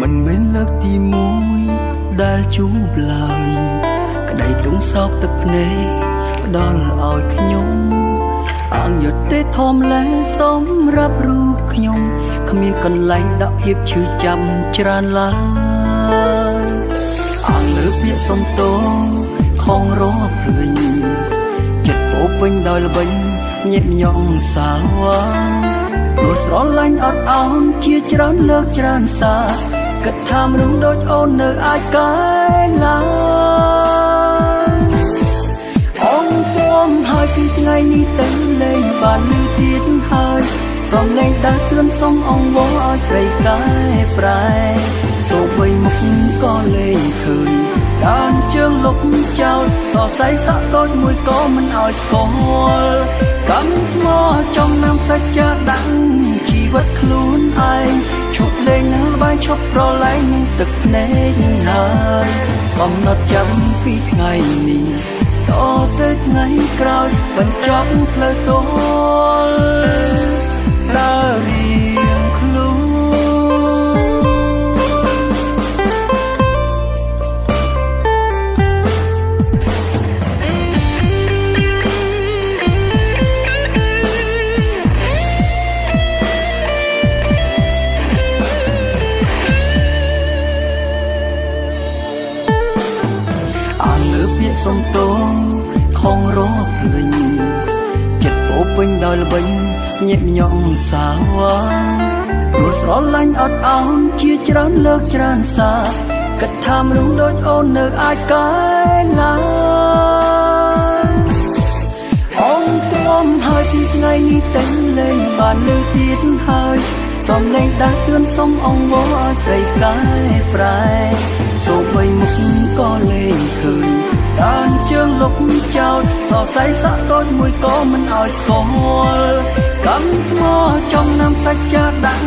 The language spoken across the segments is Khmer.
មិនមែនលើកទី1ដែលជួបឡើយក្តីទងសោកទឹកភ្នែកផ្ដល់ឲ្យខ្ញុំអងយុទ្ធទេធំលែសម្រាប់រូបខ្ញុំគ្មានកន្លែងដាក់ភាពឈឺចាំច្រើនឡើយអងលើពាក្យសុំតោខងរកភ្លេងចិត្តពោពេញដោយល្បិញញាតញងសាវ៉ា ព្រោះស្រឡាញ់អត់អោនជាច្រើនលើកច្រើនសារគិតថាមនុស្សដូចអូននៅអាចកែឡើយអូនទួមហើយពីថ្ងៃនេះទៅលេងបានលឺទៀតហើយសំលេងដាស់ទឿនសុំអង្វរឲ្យស្រីកែប្រែសូម្បីមុខក៏លេងឃើញ ដានជើងលុបចោលសរសៃសាក់ដូចមួយក៏មិនឲ្យស្គាល់កម្មថ្មចំណាំសាច់ចាដាក់ជីវិតខ្លួនឯងឈប់លេងនឹងល្បែងឈប់ប្រឡែងនឹងទឹកភ្នែកនឹងហើយកំណត់ចាំពីថ្ងៃនេះតទៅថ្ងៃក្រោយបញ្ចប់ផ្លូវទល់ដើរ សុំតោខងរកភ្លេងចិត្តពោពេញដោយល្បិញញាតញងសាវ៉ាព្រោះស្រឡាញ់អត់អោនជាច្រើនលើកច្រើនសារគិតថាមនុស្សដូចអូននៅអាចកែឡើយអូនទ្រាំហើយពីថ្ងៃនេះតែលេងបានលើទៀតហើយសំលេងដាស់ទឿនសុំអង្វរឲ្យស្រីកែប្រែសូម្បីមុខក៏លេងឃើញដានជើង លុបចោលសរសៃសាក់ដូចមួយក៏មិនឲ្យស្គាល់កម្មថ្មចំណាំសាច់ចាដាក់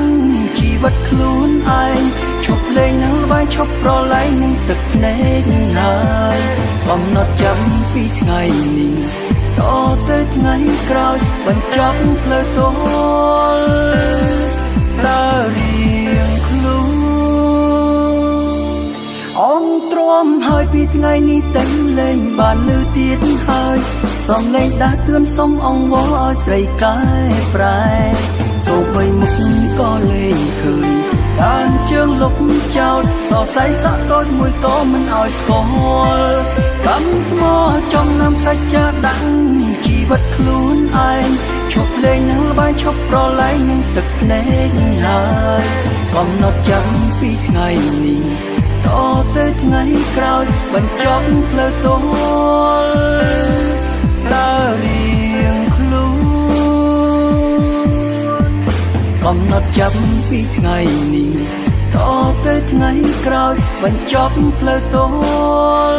ជីវិតខ្លួនឯងឈប់លេងនឹងល្បែងឈប់ប្រឡែងនឹងទឹកភ្នែកហើយកំណត់ចាំពីថ្ងៃនេះតទៅថ្ងៃក្រោយបញ្ចប់ផ្លូវទល់ ថ្ងៃនេះតែលេងបានលឺទៀតហើយសំលេងដាស់ទឿនសុំអង្វរឲ្យស្រីកែប្រែសូម្បីមុខក៏លេងឃើញដានជើងលុបចោលសរសៃសាក់ដូចមួយក៏មិនឲ្យស្គាល់កម្មថ្មចំណាំសាច់ចាដាក់ជីវិតខ្លួនឯងឈប់លេងនឹងល្បែងឈប់ប្រឡែងនឹងទឹកភ្នែកហើយកំណត់ចាំពីថ្ងៃនេះ តទៅថ្ងៃក្រោយបញ្ចប់ផ្លូវទល់ដើររៀងខ្លួនកំណត់ចាប់ពីថ្ងៃនេះតទៅថ្ងៃក្រោយបញ្ចប់ផ្លូវទល់